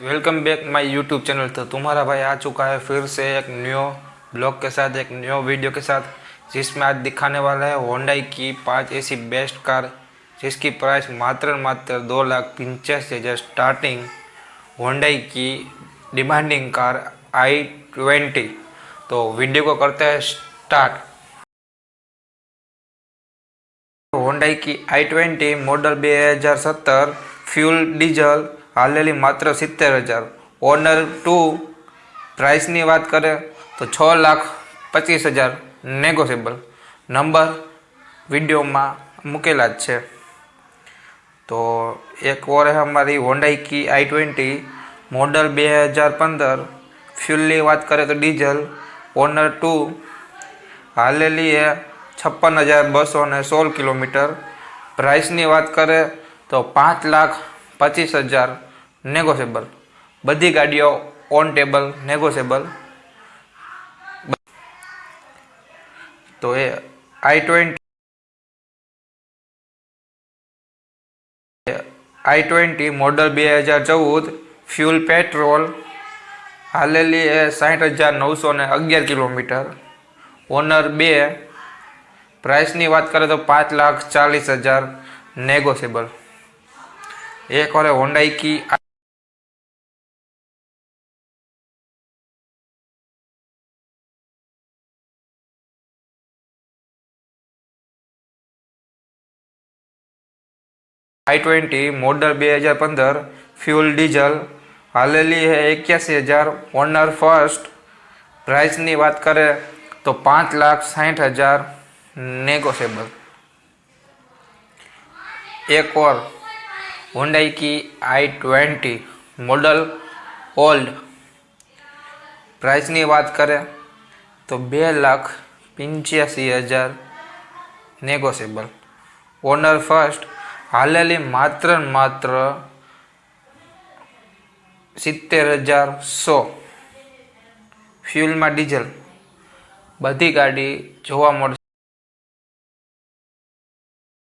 welcome back my YouTube channel तो तुम्हारा भाई आ चुका है फिर से एक न्यू ब्लॉग के साथ एक न्यू वीडियो के साथ जिसमें आज दिखाने वाला है होंडाई की पांच ऐसी बेस्ट कार जिसकी प्राइस मात्र मात्र दो लाख पंचासी हज़ार स्टार्टिंग होंडाई की डिमांडिंग कार आई ट्वेंटी तो वीडियो को करते हैं स्टार्ट होंडाई की आई ट्वेंटी मॉडल बे फ्यूल डीजल હાલેલી માત્ર સિત્તેર હજાર ઓનર ટુ પ્રાઇસની વાત કરે તો છ લાખ પચીસ હજાર નેગોશિયેબલ નંબર વિડીયોમાં મૂકેલા જ છે તો એક ઓર છે અમારી હોન્ડાઈ કી આઈ ટ્વેન્ટી મોડલ બે હજાર પંદર ફ્યુલની વાત કરે તો ડીઝલ ઓનર ટુ હાલેલી એ છપ્પન હજાર બસો ને સોળ કિલોમીટર પ્રાઇસની વાત કરે તો પાંચ લાખ પચીસ હજાર નેગોશિયેબલ બધી ગાડીઓ ઓન ટેબલ નેગોશિયેબલ તો એ i twenty i twenty model બે હજાર ચૌદ ફ્યુલ પેટ્રોલ હાલેલી એ સાઠ હજાર નવસો ને અગિયાર કિલોમીટર ઓનર બે પ્રાઇસની વાત કરીએ તો પાંચ લાખ ચાલીસ હજાર નેગોશિયેબલ એક વારે વાર હોન્ડાઇકી आई ट्वेंटी मॉडल बेहजार पंदर फ्यूल डीजल हालेली है इक्यासी हज़ार ओनर फर्स्ट प्राइस की बात करें तो पाँच लाख साठ हज़ार नेगोशियबल एक और हुंडई की i twenty model old price की बात करें तो बे लाख पंचासी हज़ार नेगोशियबल ओनर फर्स्ट હાલેલી માત્ર માત્ર સિત્તેર હજાર સો ફ્યુલમાં ડીઝલ બધી ગાડી જોવા મળશે